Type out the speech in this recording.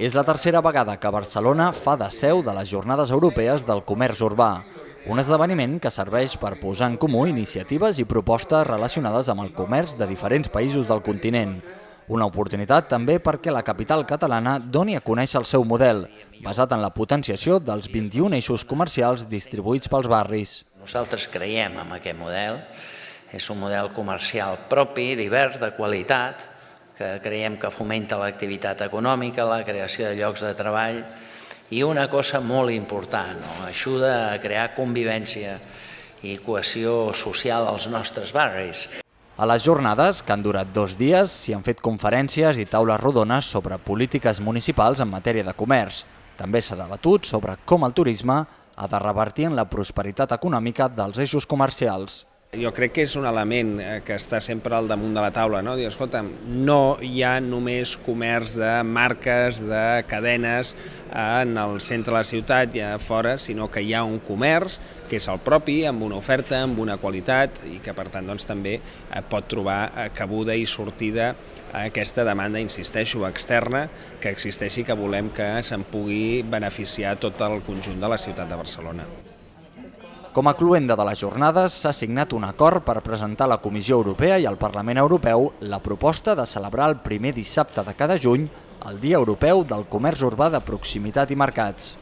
És la tercera vegada que Barcelona fa de seu de les Jornades Europees del Comerç Urbà, un esdeveniment que serveix per posar en comú iniciatives i propostes relacionades amb el comerç de diferents països del continent. Una oportunitat també perquè la capital catalana doni a conèixer el seu model, basat en la potenciació dels 21 eixos comercials distribuïts pels barris. Nosaltres creiem en aquest model, és un model comercial propi, divers, de qualitat, que creiem que fomenta l'activitat econòmica, la creació de llocs de treball i una cosa molt important, no? ajuda a crear convivència i cohesió social als nostres barris. A les jornades, que han durat dos dies, s'hi han fet conferències i taules rodones sobre polítiques municipals en matèria de comerç. També s'ha debatut sobre com el turisme ha de revertir en la prosperitat econòmica dels eixos comercials. Jo crec que és un element eh, que està sempre al damunt de la taula, no? Dir, escolta'm, no hi ha només comerç de marques, de cadenes en el centre de la ciutat i a fora, sinó que hi ha un comerç que és el propi, amb una oferta, amb una qualitat i que per tant doncs, també eh, pot trobar eh, cabuda i sortida a aquesta demanda, insisteixo, externa, que existeixi que volem que se'n pugui beneficiar tot el conjunt de la ciutat de Barcelona. Com a cluenda de les jornades, s'ha signat un acord per presentar a la Comissió Europea i al Parlament Europeu la proposta de celebrar el primer dissabte de cada juny el Dia Europeu del Comerç Urbà de Proximitat i Mercats.